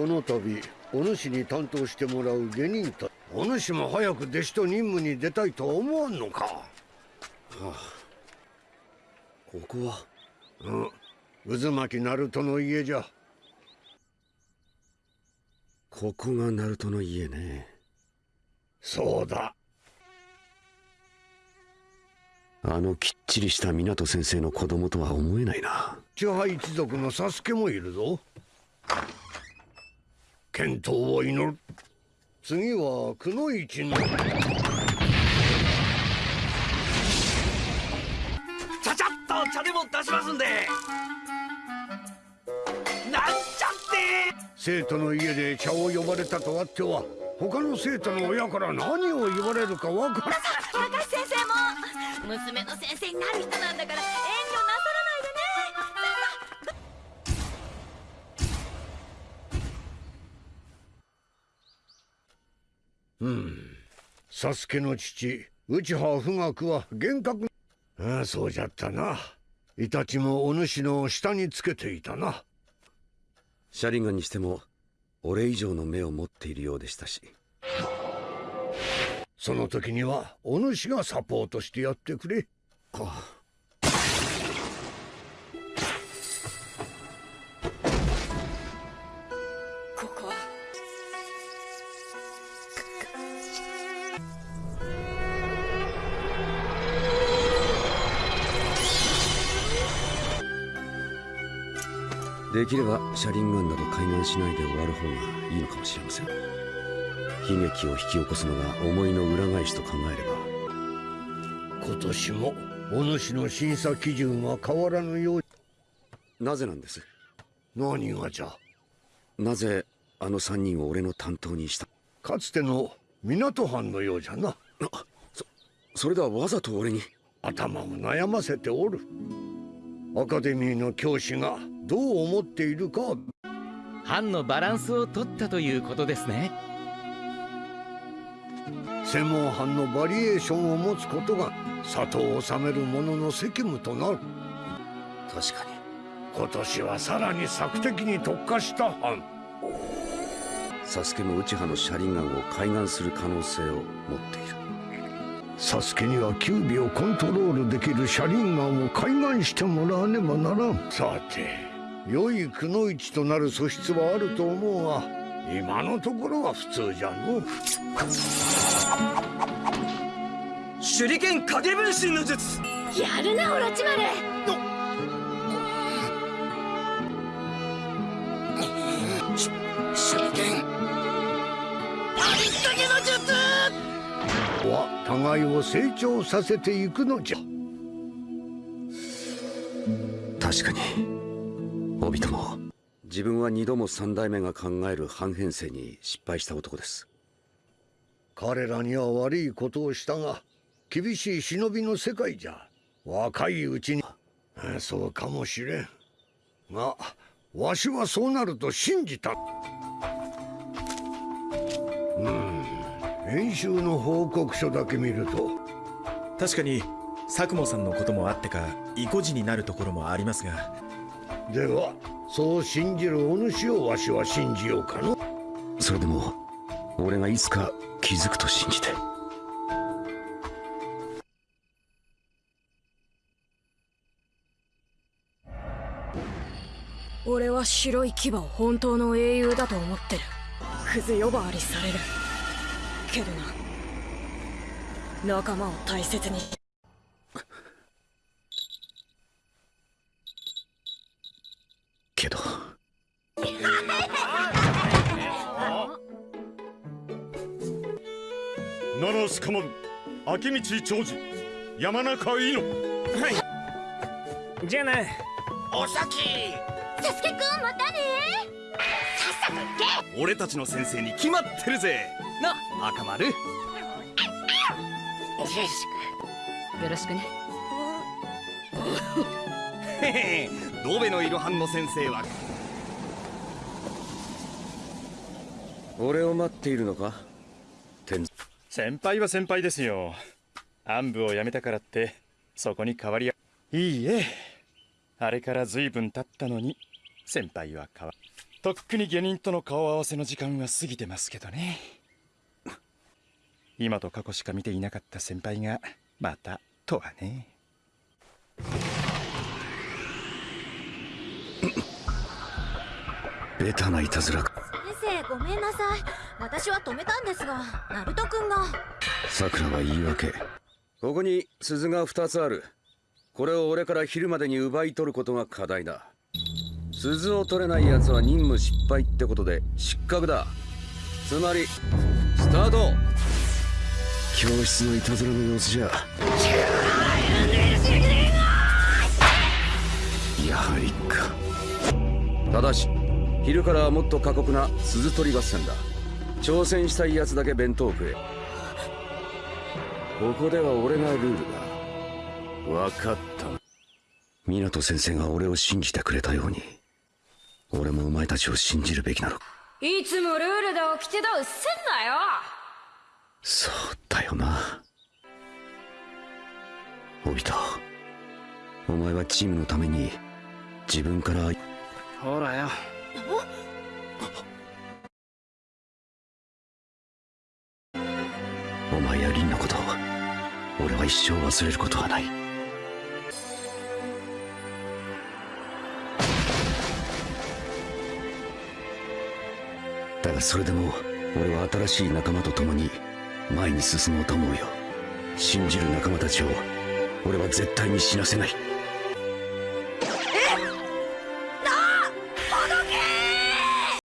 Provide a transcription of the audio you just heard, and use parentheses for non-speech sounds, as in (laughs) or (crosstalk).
この度お主に担当してもらう下人とお主も早く弟子と任務に出たいと思わんのか、はあ、ここは？うん。渦巻ナルトの家じゃ。ここがナルトの家ね。そうだ。あのきっちりした湊先生の子供とは思えないな。千葉一族のサスケもいるぞ健闘を祈る。次はくの一の。ちゃちゃっと茶でも出しますんで。なんちゃって。生徒の家で茶を呼ばれたとあっては他の生徒の親から何を言われるかわから高橋先生も。娘の先生になる人なんだから遠慮なうん。サスケの父内葉富岳は厳格ああそうじゃったな。イタチもお主の下につけていたな。シャリンガンにしても俺以上の目を持っているようでしたし。その時にはお主がサポートしてやってくれ。あできれば車輪ガンなど開眼しないで終わる方がいいのかもしれません。悲劇を引き起こすのが思いの裏返しと考えれば。今年もお主の審査基準は変わらぬようなぜなんです？何がじゃ？なぜあの三人を俺の担当にした？かつての港藩のようじゃな。そそれではわざと俺に。頭を悩ませておる。アカデミーの教師がどう思っているか。藩のバランスを取ったということですね。専門藩のバリエーションを持つことが里を治める者の責務となる。確かに。今年はさらに索敵に特化した藩サスケも内派の車輪ガンを開眼する可能性を持っている。サスケにはキュービをコントロールできる車輪ガンを開眼してもらわねばならん。さて良いくの一となる素質はあると思うが今のところは普通じゃの手裏剣影分身の術。やるなオロチマル。手裏剣。ありったけの術。は互いを成長させていくのじゃ。確かにオビトも。自分は二度も三代目が考える半編成に失敗した男です。彼らには悪いことをしたが厳しい忍びの世界じゃ。若いうちに。そうかもしれん。がわしはそうなると信じた。うん。演習の報告書だけ見ると。確かに佐久間さんのこともあってか意固地になるところもありますがではそう信じるお主をわしは信じようかの。それでも俺がいつか気づくと信じて。俺は白い牙を本当の英雄だと思ってる。クズ呼ばわりされる。けどな。仲間を大切に奈良スカマル明道長治山中伊野。はい。じゃあな。お先。サスケくんまたね。さっさと行け。俺たちの先生に決まってるぜ。な。赤丸。よろしくね。へ (laughs) へドベのいる班の先生は。俺を待っているのか？天先輩は先輩ですよ。暗部を辞めたからってそこに変わりはいいえ。あれから随分経ったのに先輩は変わとっくに下人との顔合わせの時間は過ぎてますけどね。今と過去しか見ていなかった先輩がまたとはね。ベタないたずら。先生ごめんなさい。私は止めたんですがナルト君が。さくらは言い訳。ここに鈴が2つある。これを俺から昼までに奪い取ることが課題だ。鈴を取れない奴は任務失敗ってことで失格だ。つまりスタート。教室のいたずらの様子じゃ。やはりか。ただし昼からはもっと過酷な鈴取り合戦だ。挑戦したい奴だけ弁当を食え。ここでは俺がルールだ。分かった湊先生が俺を信じてくれたように俺もお前たちを信じるべきなの。いつもルールで起きてたうっせんなよ。そうだよな。帯田お前はチームのために自分から。ほらよお前や凛のことを俺は一生忘れることはない。だがそれでも俺は新しい仲間と共に前に進もうと思うよ。信じる仲間たちを俺は絶対に死なせない。